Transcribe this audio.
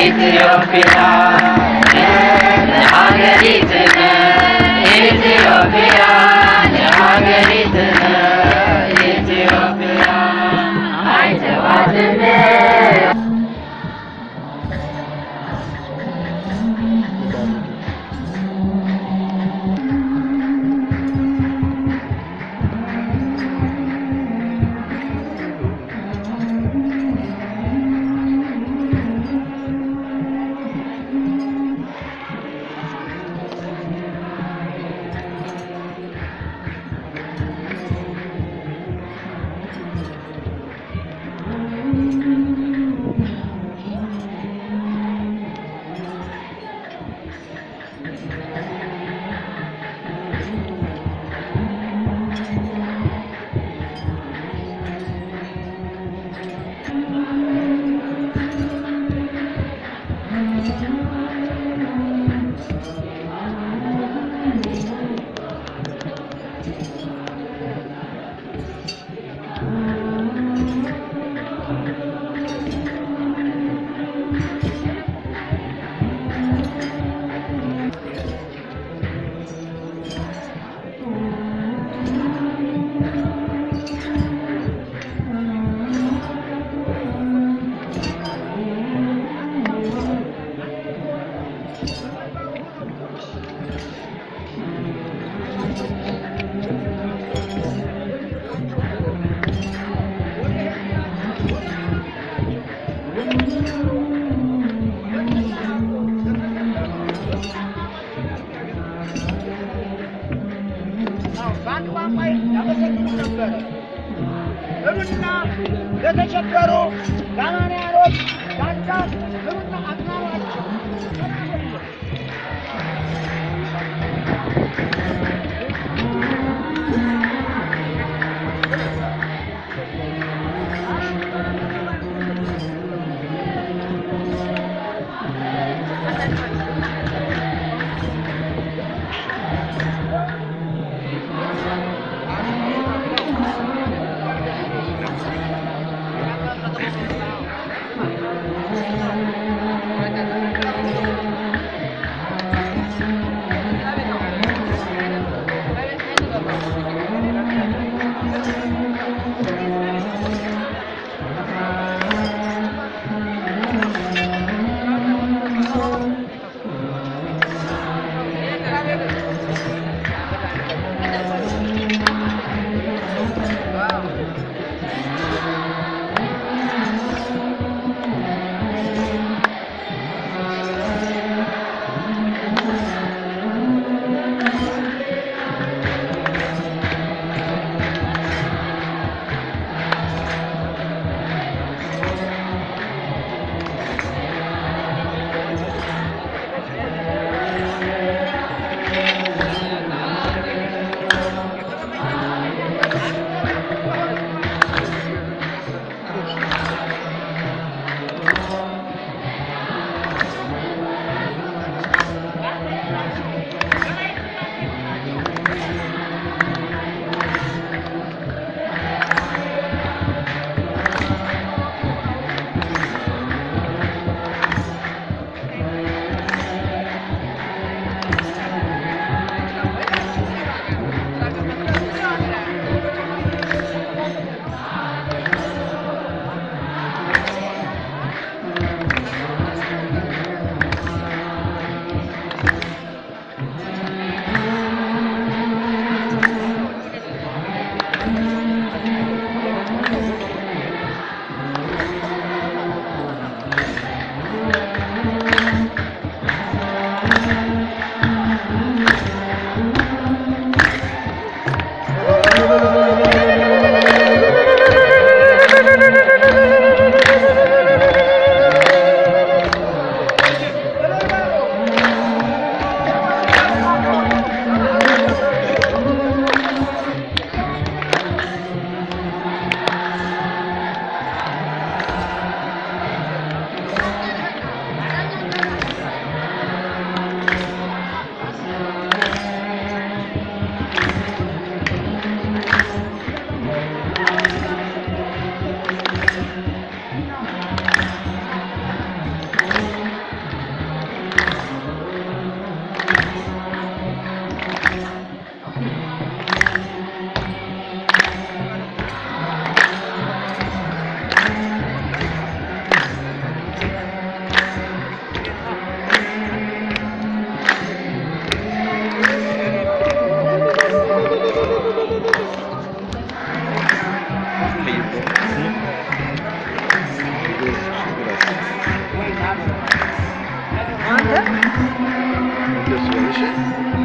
Ethiopia persuasion.